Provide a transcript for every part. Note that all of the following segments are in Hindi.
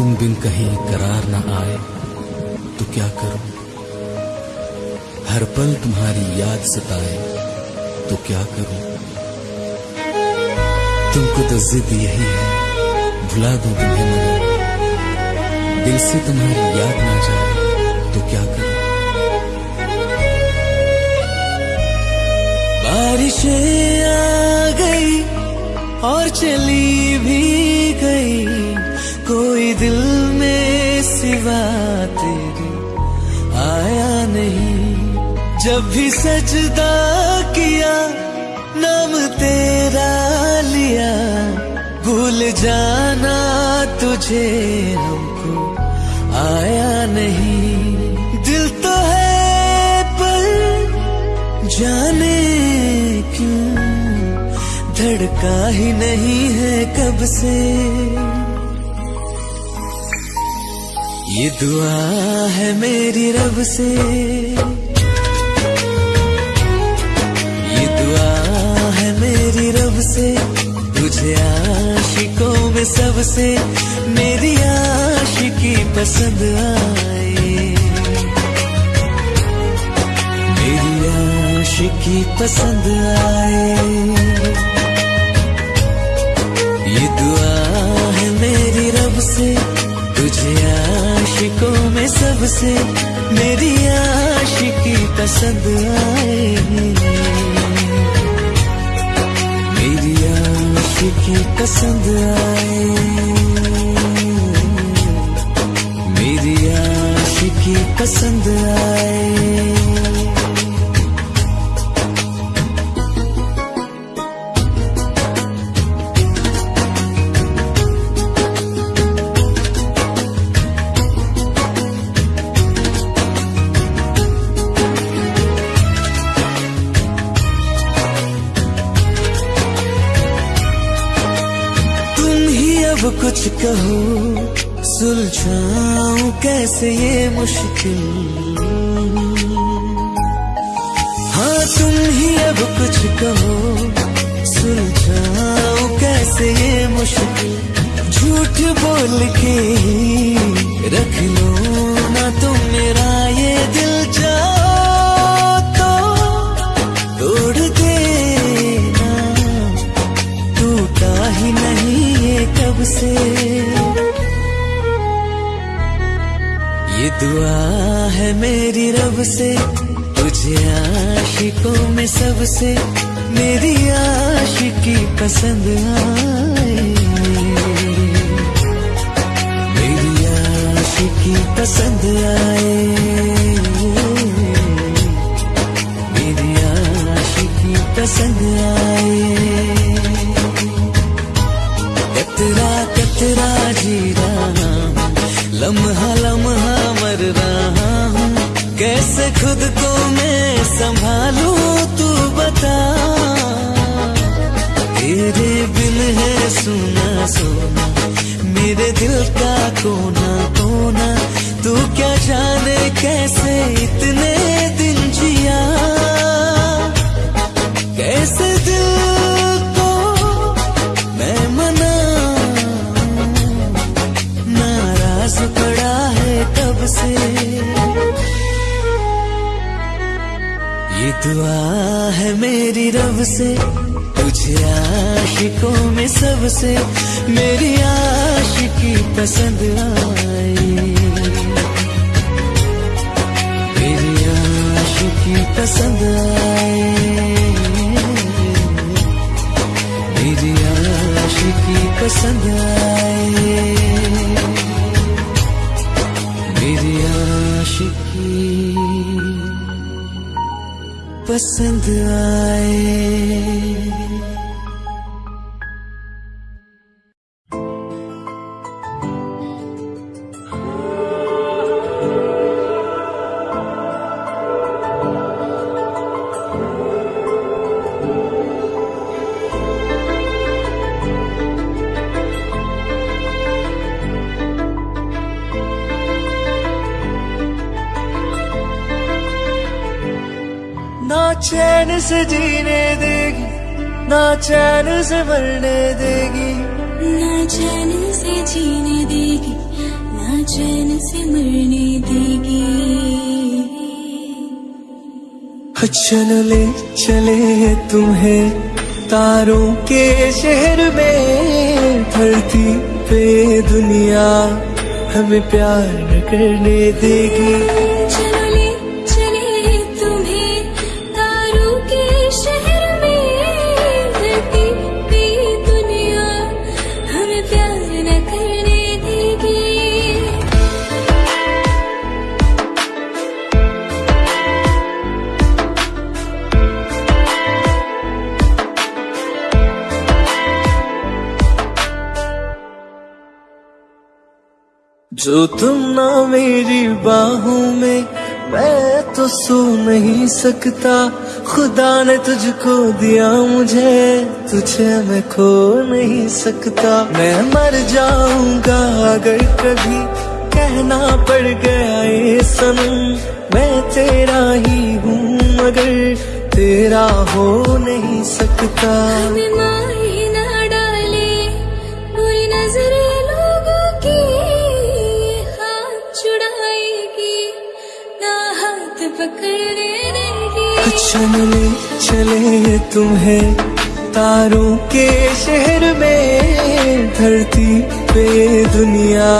तुम बिन कहीं करार ना आए तो क्या करूँ? हर पल तुम्हारी याद सताए तो क्या करूँ? तुमको तो जिद यही है, भुला दो तुम्हें मगर। दिल से तुम्हारी याद ना जाए तो क्या करूँ? बारिशें आ गई और चली भी गई। कोई दिल में सिवा तेरे आया नहीं। जब भी सजदा किया, नाम तेरा लिया। भूल जाना तुझे हमको, आया नहीं। दिल तो है पर जाने क्यों? धड़का ही नहीं है कब से। ये दुआ है मेरी रब से। ये दुआ है मेरी रब से। तुझे आशिकों में सबसे मेरी आशिकी पसंद आए। मेरी आशिकी पसंद आए। ये दुआ है मेरी रब से। तुझे आशिकों में सबसे मेरी आशिकी पसंद आए मेरी आशिकी पसंद आए मेरी आशिकी पसंद आए कुछ कहो, सुलझाऊं कैसे ये मुश्किल? हाँ तुम ही अब कुछ कहो सुलझाओ कैसे ये मुश्किल? झूठ बोल के रख लो ना तुम मेरा से। ये दुआ है मेरी रब से, तुझे आशिकों में सबसे, मेरी आशिकी पसंद आए। मेरी आशिकी पसंद आए। मेरी आशिकी पसंद आए। संभालूं, तू बता। तेरे बिन है सुना, सोना। मेरे दिल का कोना कोना। तू क्या जाने कैसे रब से, तुझे आशिकों में सबसे मेरी आशिकी पसंद आई। मेरी आशिकी पसंद आई। मेरी आशिकी पसंद आई। पसंद आए। से जीने देगी ना चैन से मरने देगी। ना चैन से जीने देगी ना चैन से मरने देगी। चलो ले चले तुम्हें तारों के शहर में धरती पे दुनिया हमें प्यार करने देगी। जो तुम ना मेरी बाहों में, मैं तो सो नहीं सकता। खुदा ने तुझको दिया मुझे, तुझे मैं खो नहीं सकता। मैं मर जाऊँगा अगर कभी कहना पड़ गया ये सनम। मैं तेरा ही हूँ मगर तेरा हो नहीं सकता। चले चले तुम्हें। तारों के शहर में धरती पे दुनिया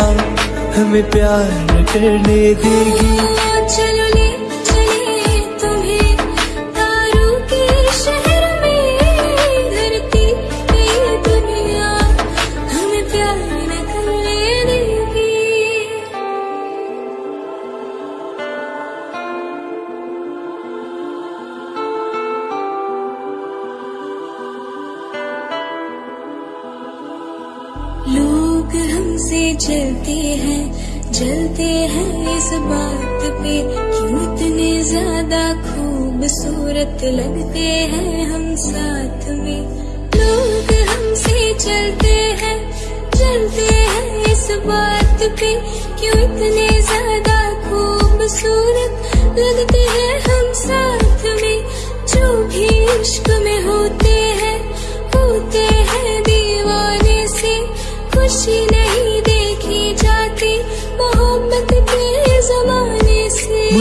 हमें प्यार करने देगी।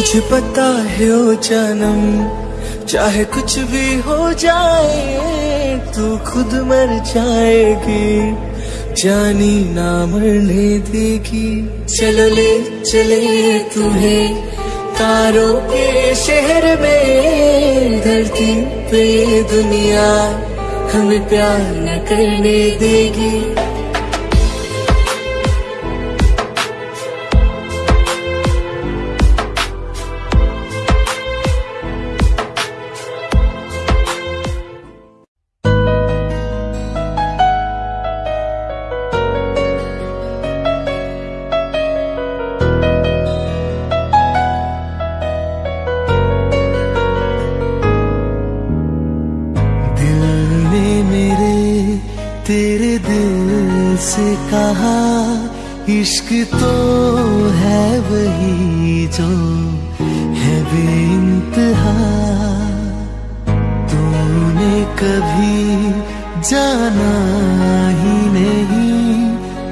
मुझे पता है ओ जानम, चाहे कुछ भी हो जाए, तू खुद मर जाएगी। जानी ना मरने देगी। चलो ले, चले तुम्हें। तारों के शहर में, धरती पे दुनिया हमें प्यार न करने देगी। इश्क तो है वही जो है बेइंतहा। तूने कभी जाना ही नहीं,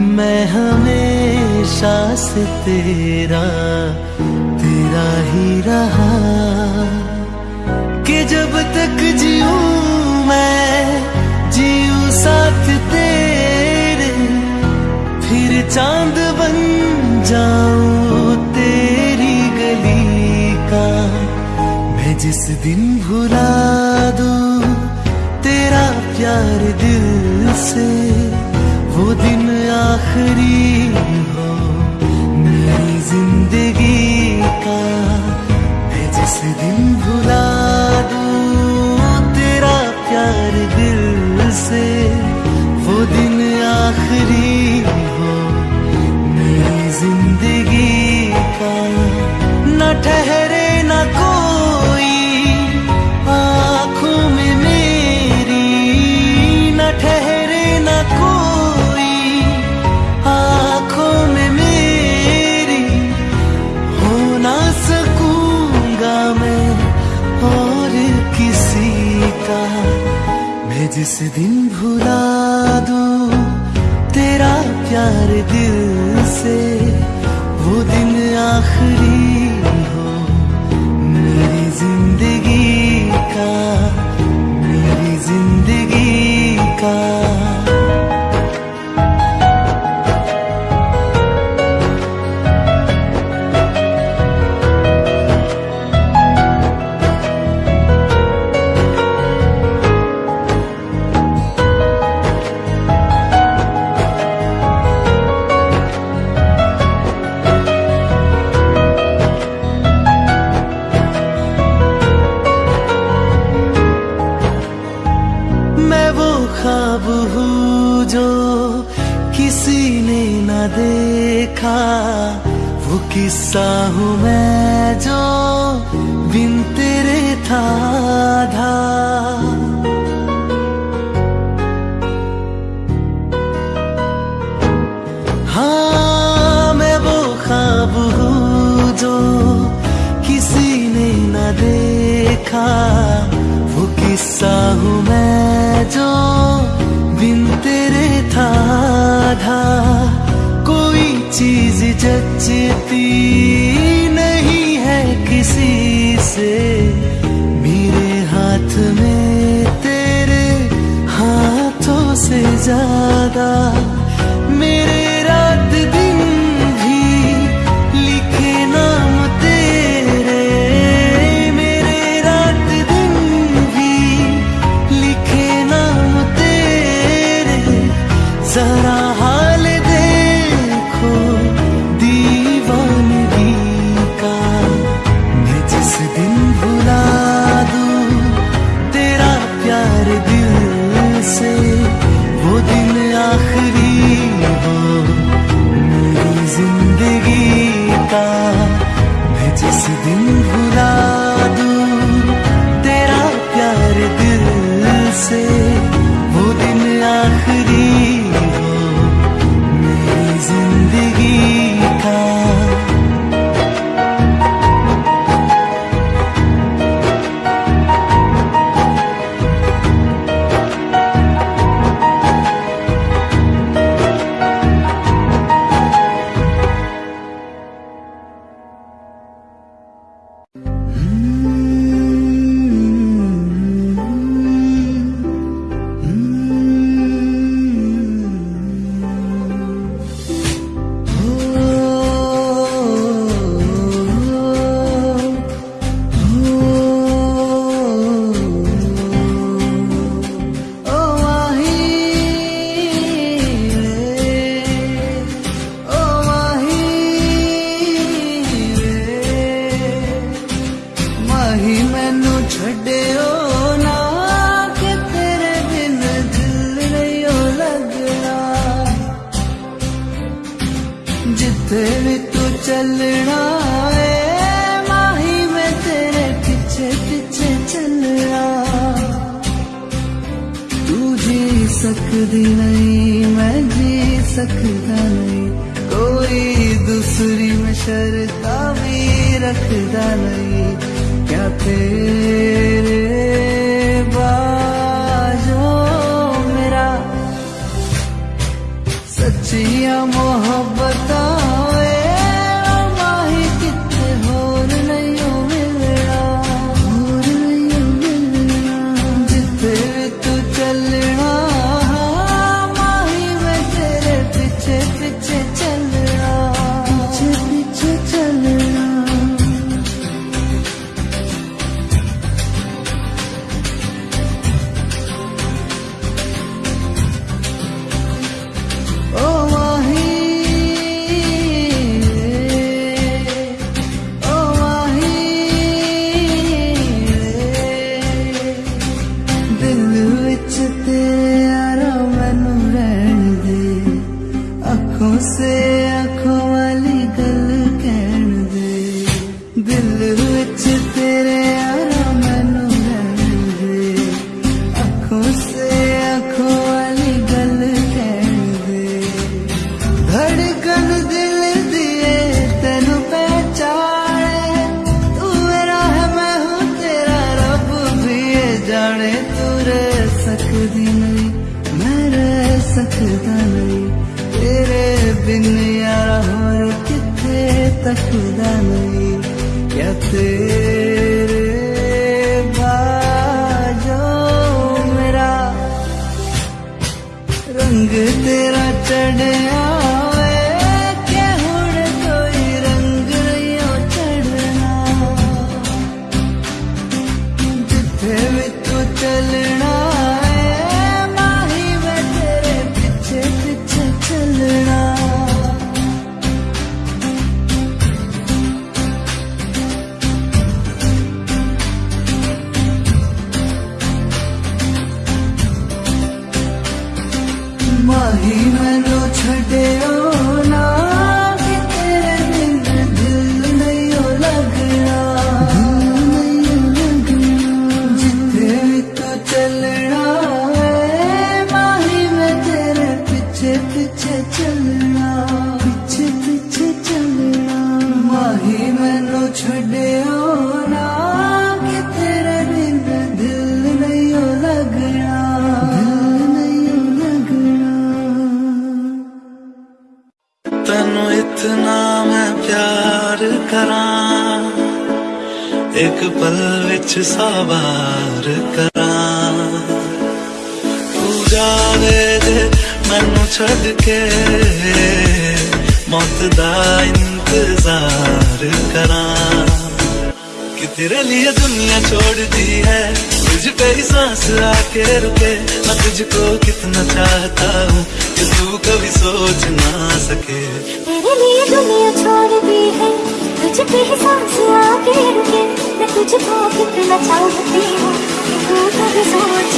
मैं हमेशा से तेरा तेरा ही रहा। कि जब तक जीऊं मैं, जीऊं साथ चाँद बन जाऊँ तेरी गली का। मैं जिस दिन भुला दू तेरा प्यार दिल से, वो दिन आखिरी ठहरे मैं वो खाब हूँ जो किसी ने न देखा। वो किस्सा हूँ मैं जो बिन तेरे था धा हाँ मैं वो खाब हूँ जो किसी ने न देखा। वो किस्सा हूँ मैं बिन तेरे था आधा कोई चीज़ जचती नहीं है किसी से। मेरे हाथ में तेरे हाथों से ज़्यादा सकदा नहीं। तेरे बिन यार होर किथे तकदा नहीं। क्या तेरे बाजो मेरा रंग तेरा चढ़िया सावार करा। तू जावे दे, मैनू छड़ के। मौत दा इंतज़ार करा। कि तेरे लिए दुनिया छोड़ दी है, तुझ पे ही सांस आके रुके। मैं तुझको कितना चाहता हूँ कि तू कभी सोच ना सके। तेरे लिए दुनिया छोड़ दी है तुझ पे ही सांस आके रुके, मैं तुझको कितना चाहती हूँ, तू कभी सोच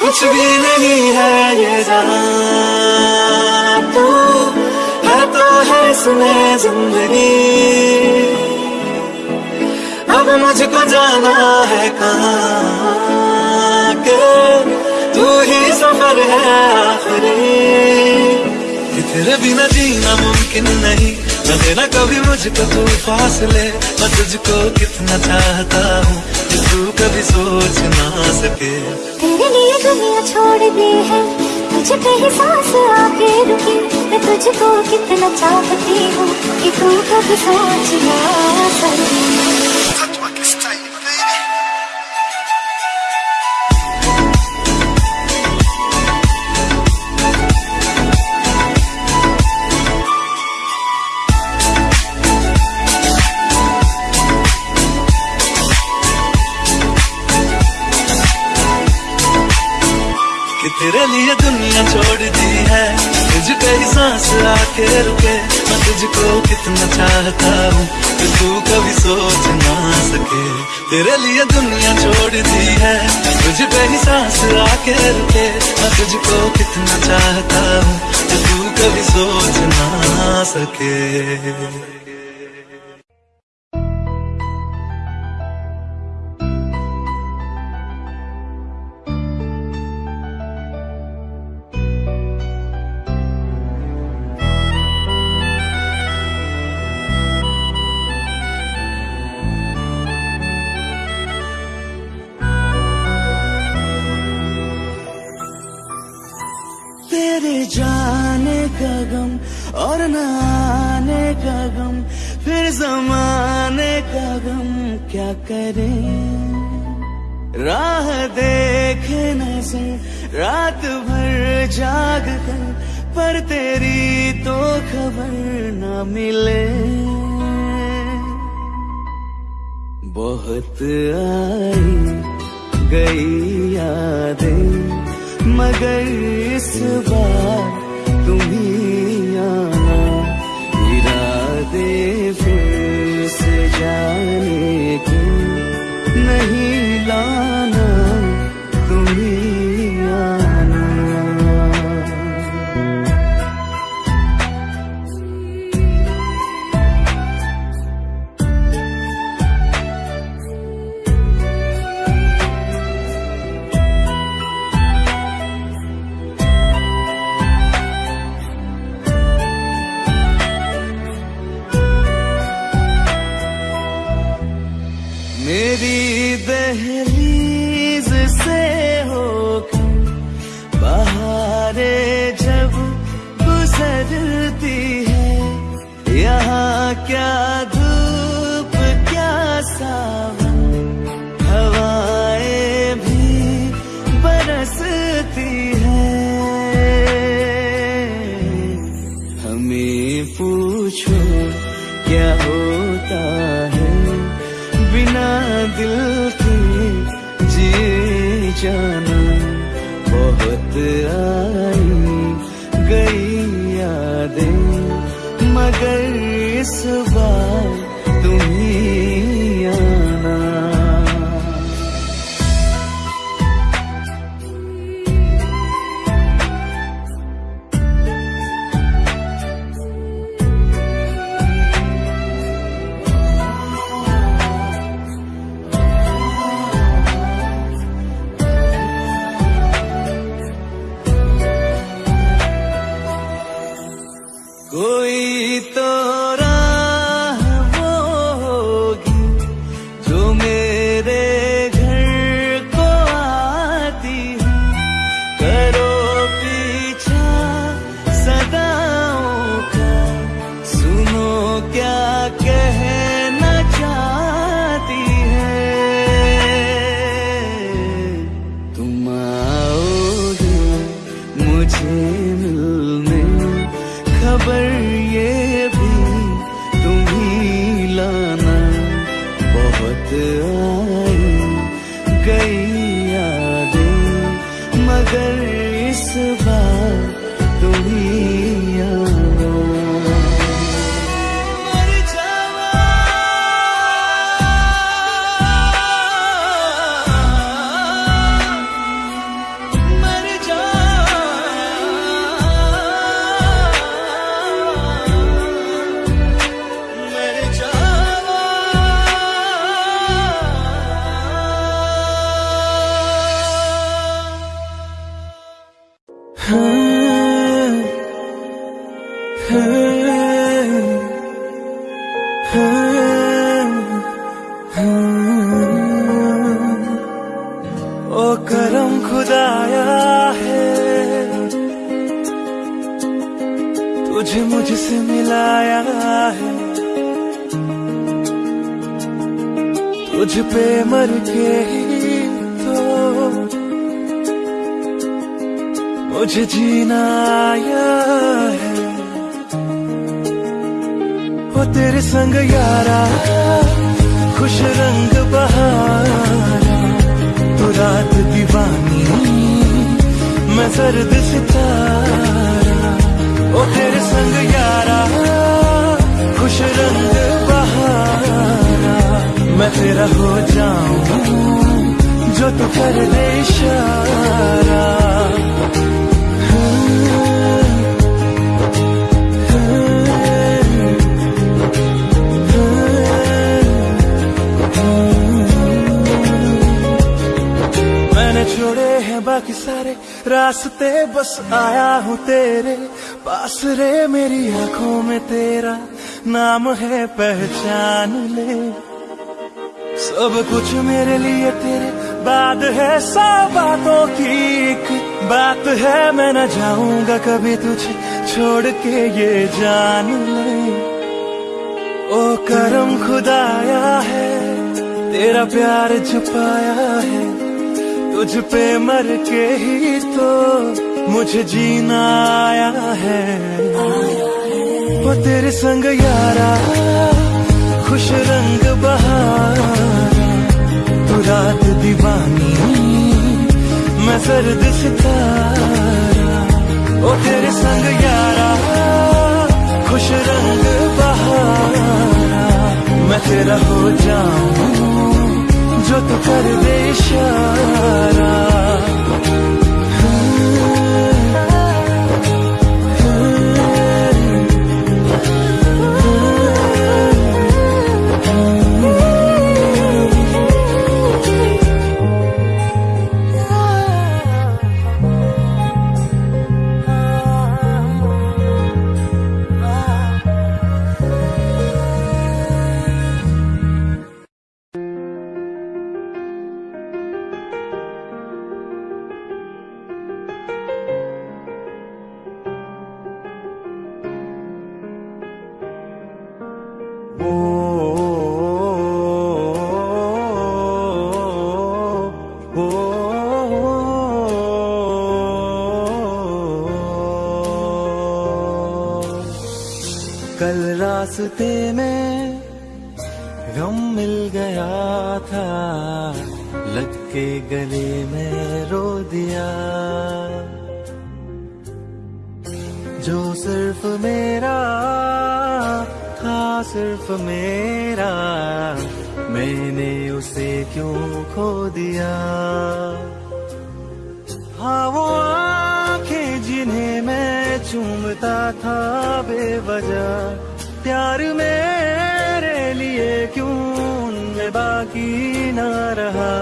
कुछ भी नहीं है। इसमें ज़िंदगी। अब मुझको जाना है कहाँ के? तू ही सफ़र है आखिरी। तेरे बिना जीना मुमकिन नहीं, न कभी मुझको तू फासले। मैं तुझको कितना चाहता हूँ तू कभी सोच ना सके। तेरे लिए दुनिया छोड़ दी है तुझ पे सांस आके रुकी। मैं तुझको कितना चाहती हूँ कि तू कभी सोच ना तेरे लिए दुनिया छोड़ दी है। ही सांस आके रुके, मैं तुझको कितना चाहता हूँ कि तू कभी सोच ना सके। तेरे लिए दुनिया छोड़ दी है, तुझे पे ही सांस आके रुके, मैं तुझको कितना चाहता हूँ कि तू कभी सोच ना सके। फिर जमाने का गम क्या करें? राह देखे नज़र रात भर जाग कर, पर तेरी तो खबर न मिले। बहुत आई गई यादें, मगर इस बार तुम से रास्ते बस आया हूँ तेरे पास रे मेरी आँखों में तेरा नाम है पहचान ले। सब कुछ मेरे लिए तेरे बाद है सौ बातों की एक बात है। मैं न जाऊँगा कभी तुझे छोड़ के, ये जान ले। ओ करम खुदाया है, तेरा प्यार छुपाया है। तुझ पे मर के ही तो मुझे जीना आया है। वो तेरे संग यारा, खुश रंग तू रात दीवानी, मैं सर्द सितारा। ओ तेरे संग यारा, खुश रंग बहारा। मैं तेरा हो जाऊँ जो तू कर दे इशारा। था लग के गले में रो दिया। जो सिर्फ़ मेरा था, सिर्फ़ मेरा, मैंने उसे क्यों खो दिया? हाँ वो आँखें जिन्हें मैं चूमता था, बेवजह, प्यार मेरे लिए क्यों बाकी न रहा।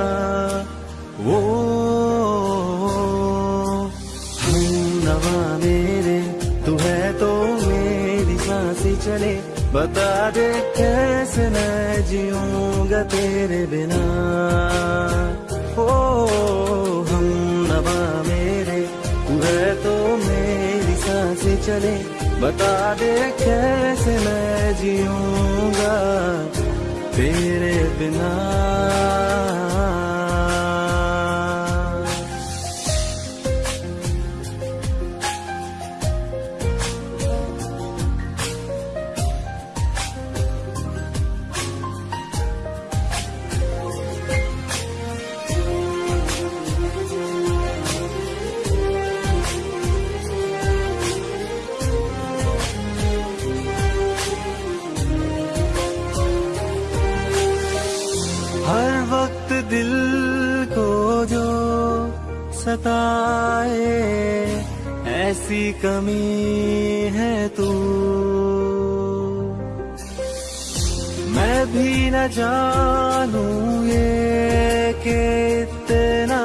वो नवा मेरे, तू है तो मेरी साँसें चले। बता दे कैसे मैं जीऊँगा तेरे बिना। ओ हम नवा मेरे, तू है तो मेरी साँसें चले। बता दे कैसे मैं जीऊँगा तेरे बिना। सताए ऐसी कमी है तू। मैं भी न जानू ये कि इतना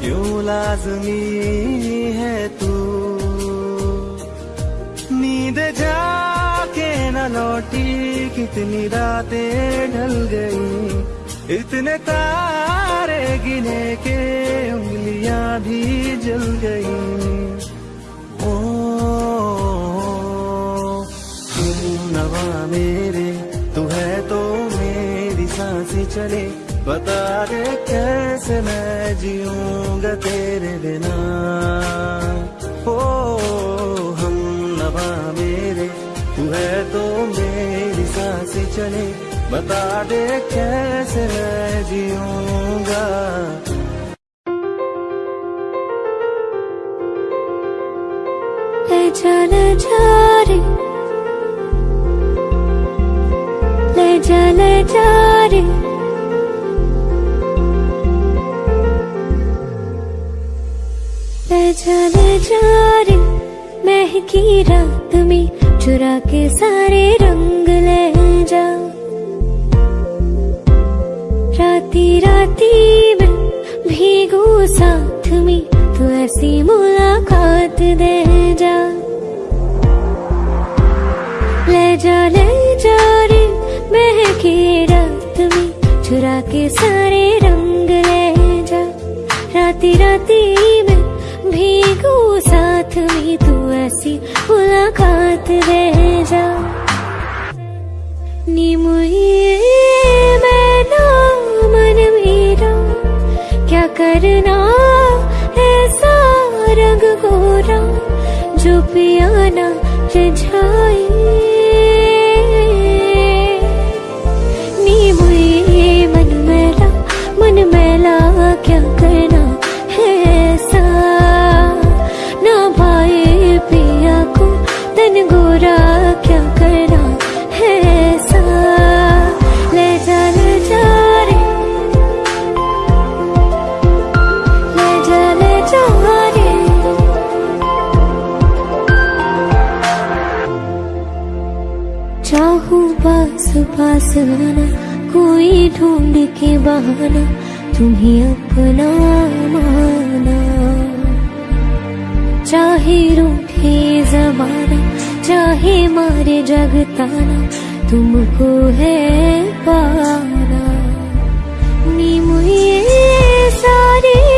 क्यों लाजमी है तू। नींद जाके न लौटी, कितनी रातें ढल गई। इतने तारे गिने के उंगलियाँ भी जल गई। ओ हम नवा मेरे, तू है तो मेरी साँसें चले। बता दे कैसे मैं जीऊँगा तेरे बिना। ओ, हम नवा मेरे, तू है तो मेरी साँसें चले। बता दे कैसे मैं जीऊँगा। ले जा ले जा रे ले जा ले जा रे ले जा ले जा रे महकी रात में चुरा के सारे रंग ले जा। राती में भीगू साथ में तो ऐसी मुलाकात दे जा। ले जा ले जा रे महके रात में चुरा के सारे रंग ले जा। राती राती में भीगू साथ में, तू ऐसी मुलाकात दे जा। नी करना ऐसा रंग गोरा जो पियाना रिझाए पास कोई ढूंढ के बहाना, तुम्हें अपना माना। चाहे रूठे जमाना, चाहे मारे जगताना, तुमको है पाना। नी मुझे सारी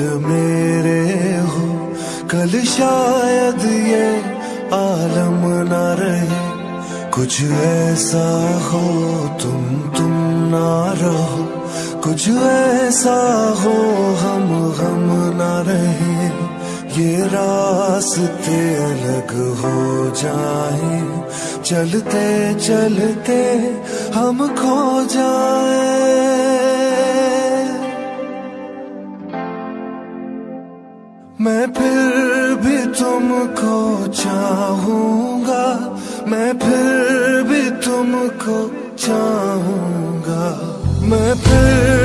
मेरे हो, कल शायद ये आलम ना रहे। कुछ ऐसा हो, तुम तुम ना रहो। कुछ ऐसा हो, हम गम ना रहे। ये रास्ते अलग हो जाए। चलते चलते हम खो जाए। मैं फिर भी तुमको चाहूँगा। मैं फिर भी तुमको चाहूँगा। मैं फिर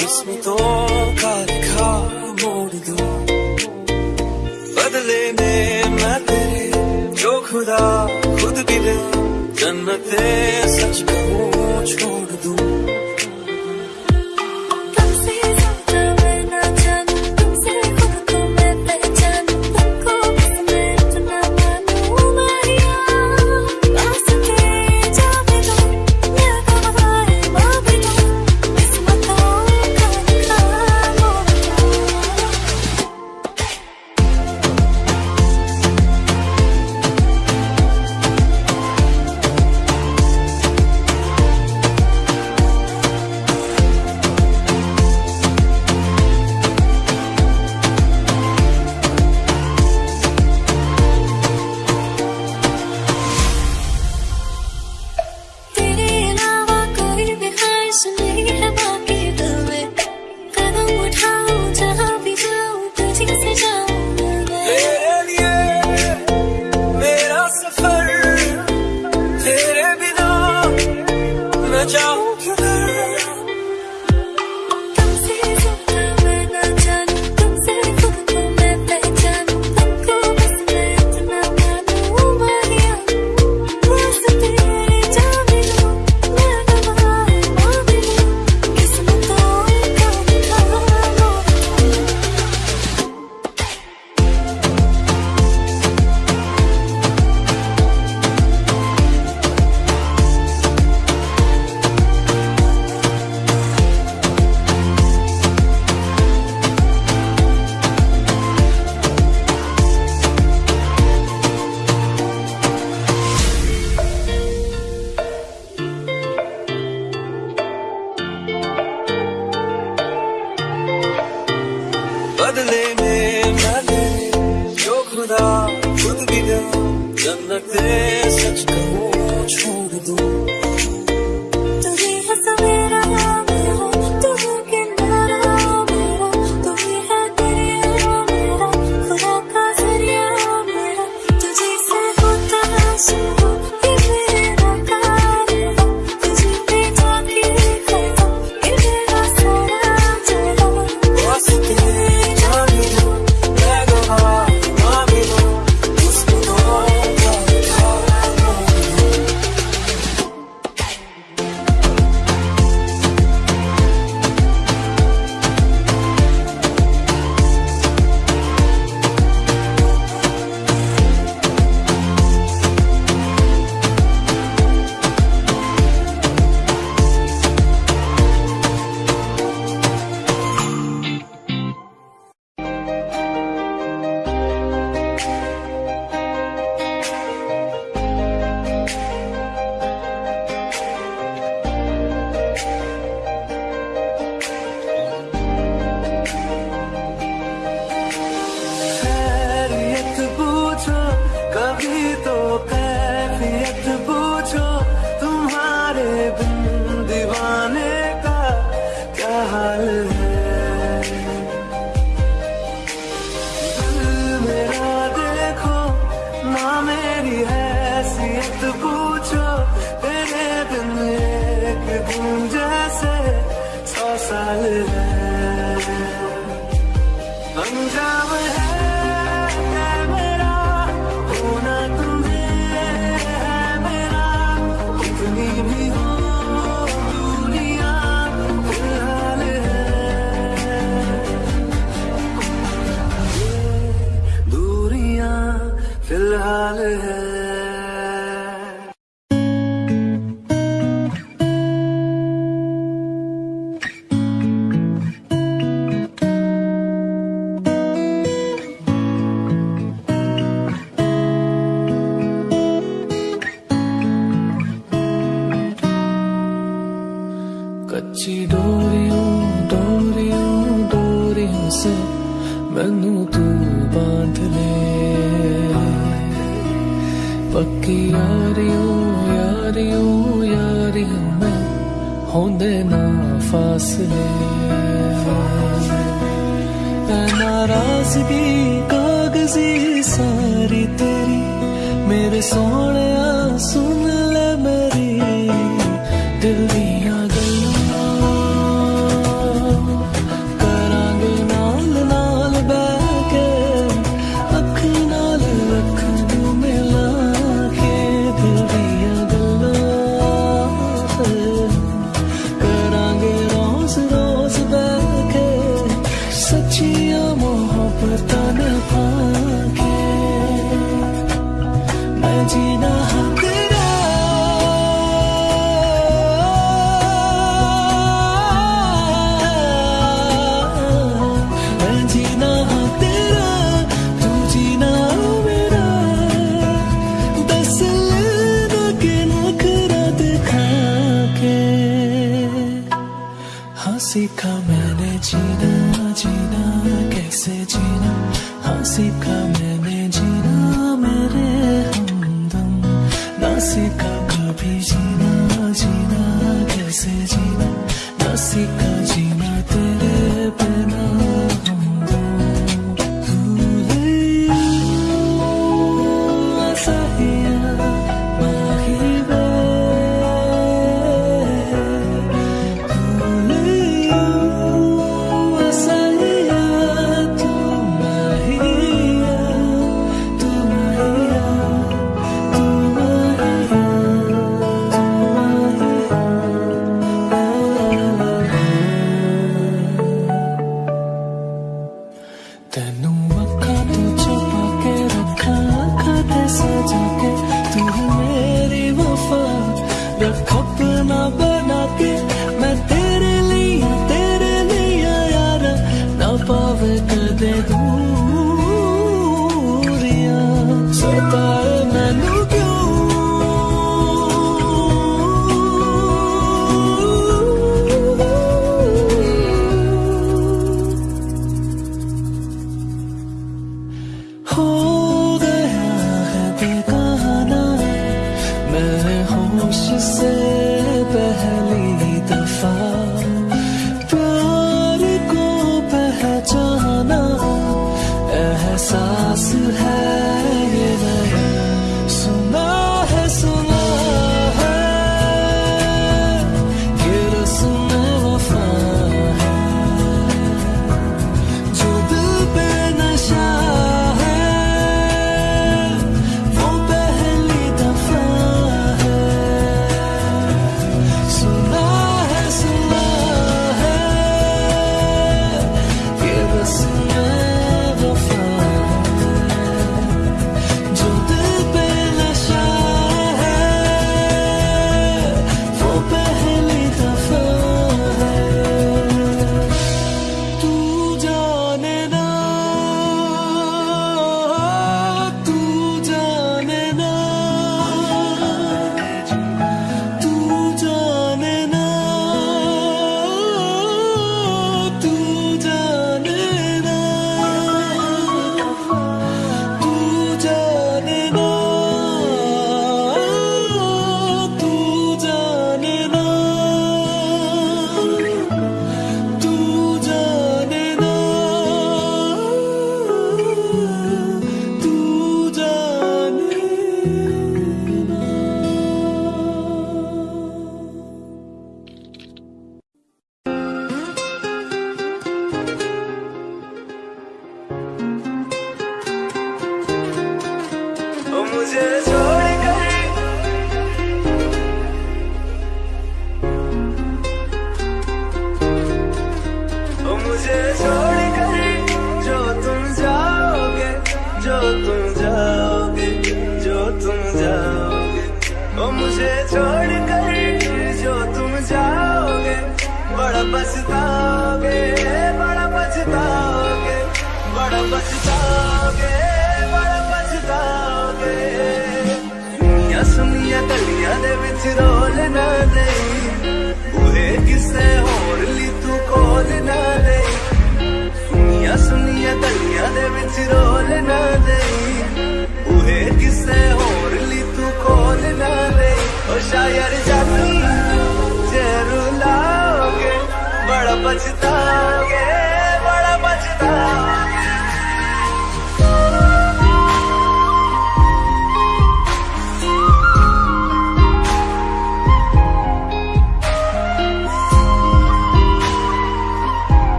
किस्मतों का लिखा मोड़ दो। बदले में मैं तेरे, जो खुदा खुद भी दे, जन्नते सच कहूँ छोड़ दूँ।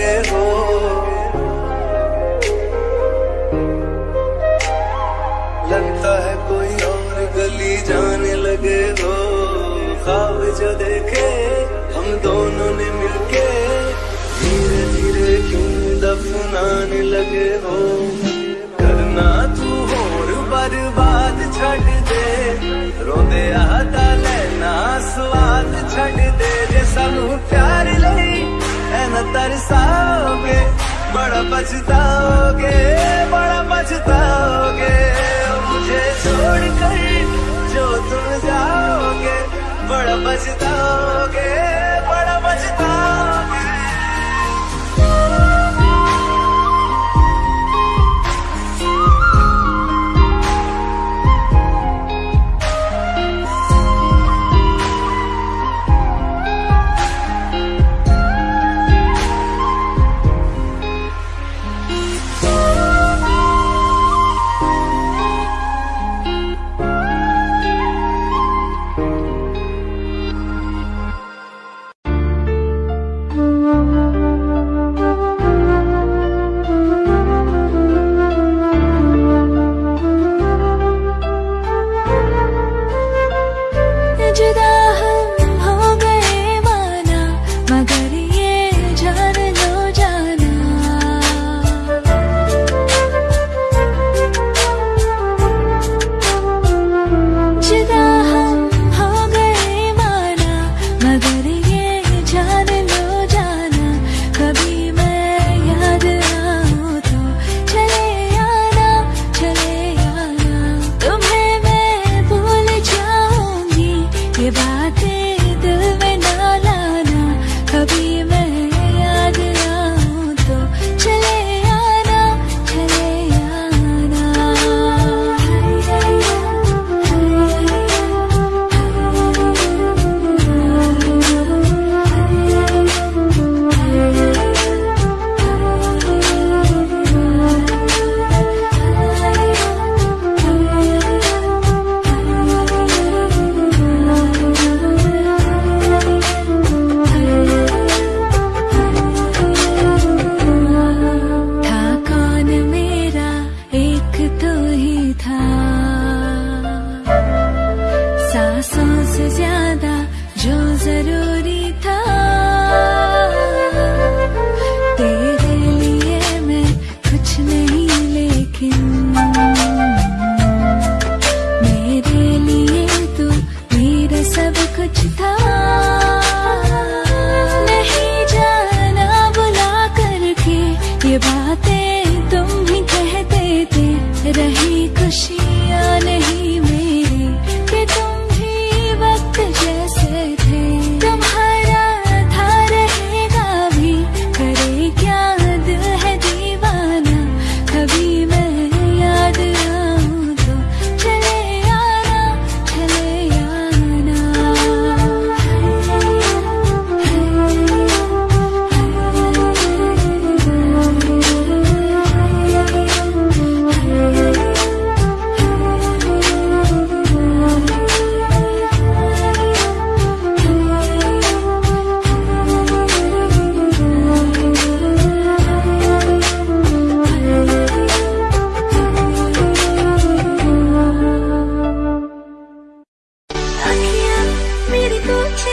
लगे हो। लगता है कोई और गली जाने लगे हो। खाब जो देखे, हम दोनों ने मिलके धीरे धीरे क्यों दफनाने लगे हो। करना तू और बर्बाद छड़ दे, रोदे आता लेना, स्वाद छड़ दे। तरसाओगे बड़ा पछताओगे बड़ा पछताओगे। मुझे छोड़ कर जो तुम जाओगे, बड़ा पछताओगे बड़ा पछताओगे।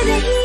baby.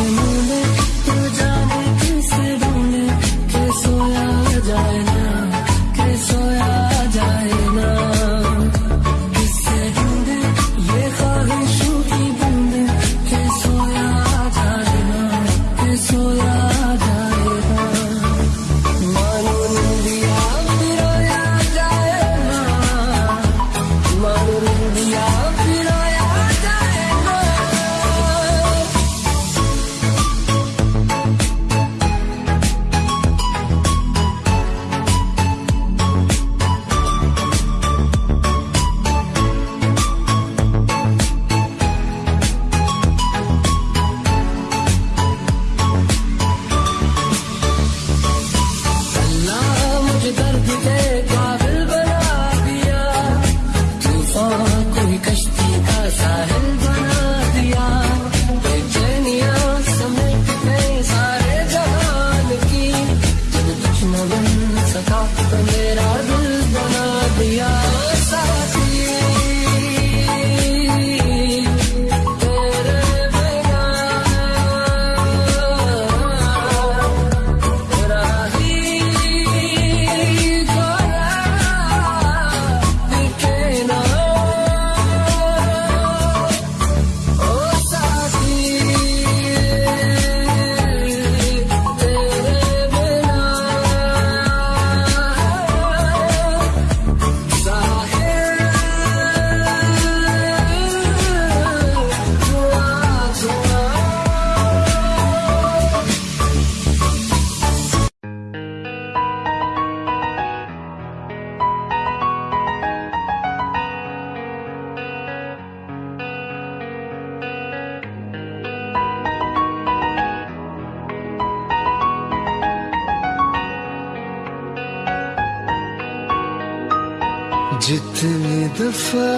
जितनी दफ़ा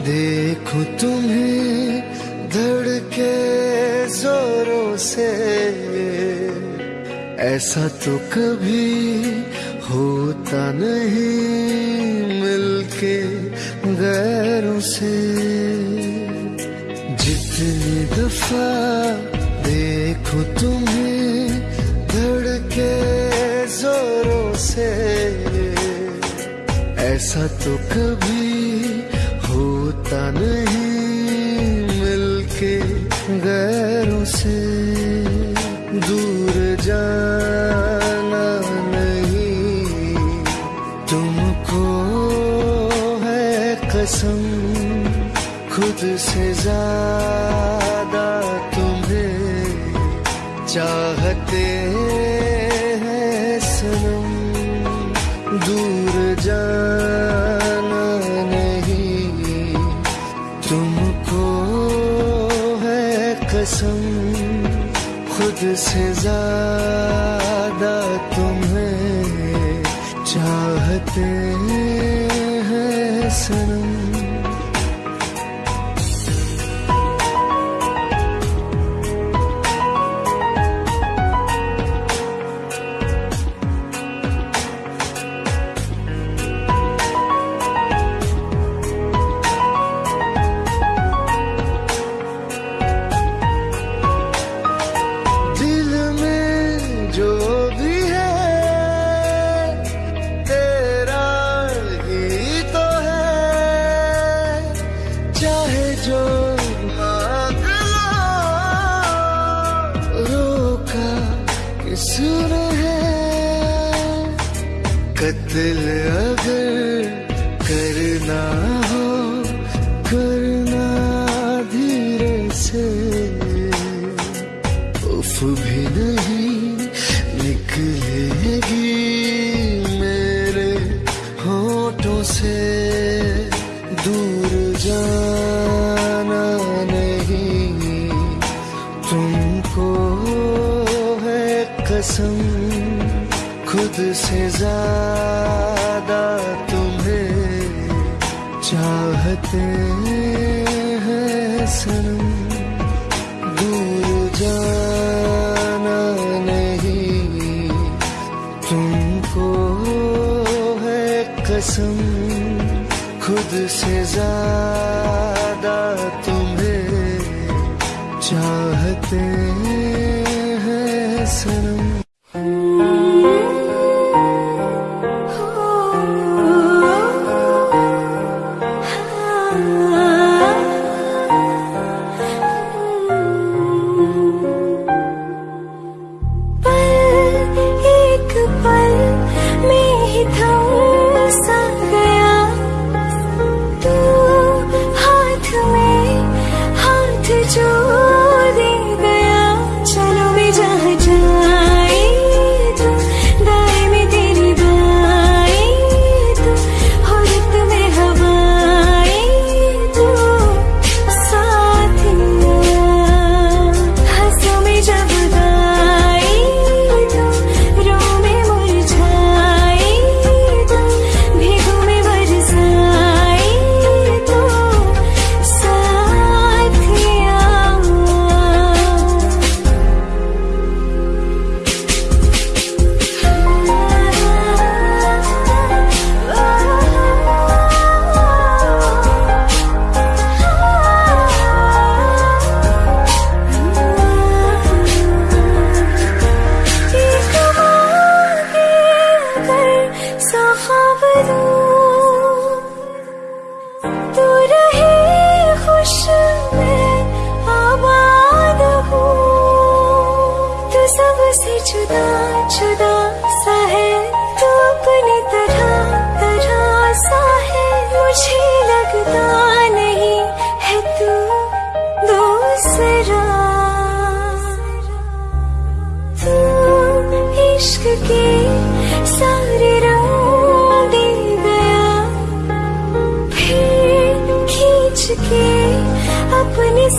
देखो तुम्हें धड़के जोरों से। ऐसा तो कभी होता नहीं मिलके गैरों से। जितनी दफ़ा देखो तुम्हें धड़के जोरों से। ऐसा तो कभी होता नहीं मिलके गैर sun. जुदा जुदा सा है तो तरह तरह सा है। मुझे लगता नहीं है तू दूसरा। तू इश्क के सारे रंग दे गया, फिर खींच के अपने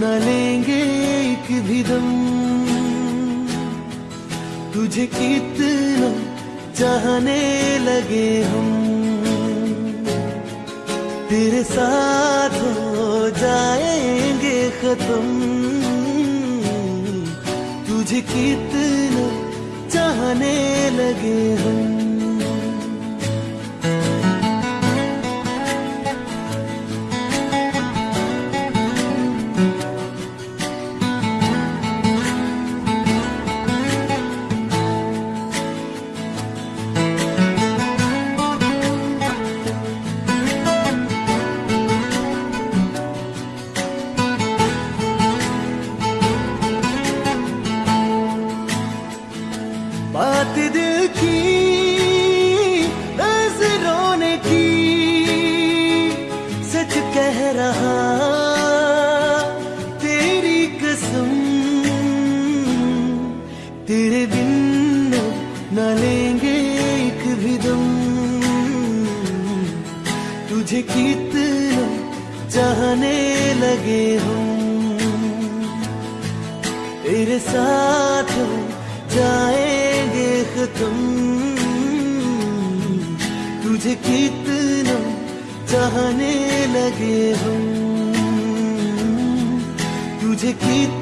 न लेंगे एक भी दम। तुझे कितना चाहने लगे हम। तेरे साथ हो जाएँगे खत्म। तुझे कितना चाहने लगे हम। लगे हूँ। तेरे साथ जाएँगे खत्म। तुझे कितना चाहने लगे हूँ। तुझे कितना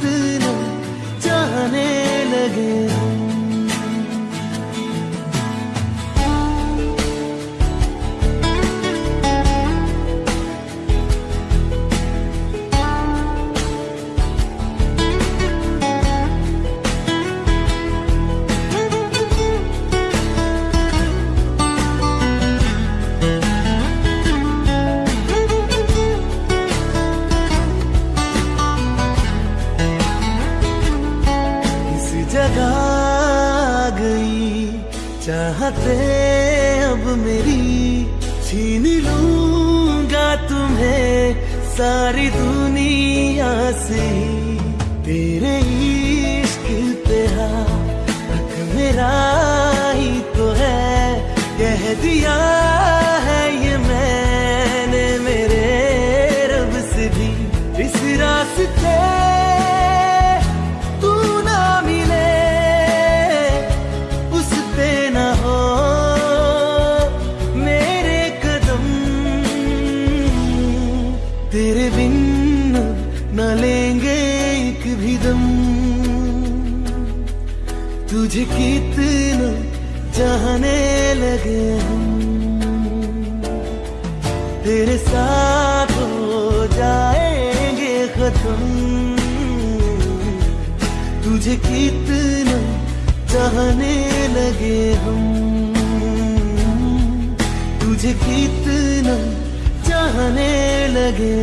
सारी दुनिया से तेरे इश्क पे हक मेरा ही तो है कह दिया चाहने लगे हम। तुझे कितना चाहने लगे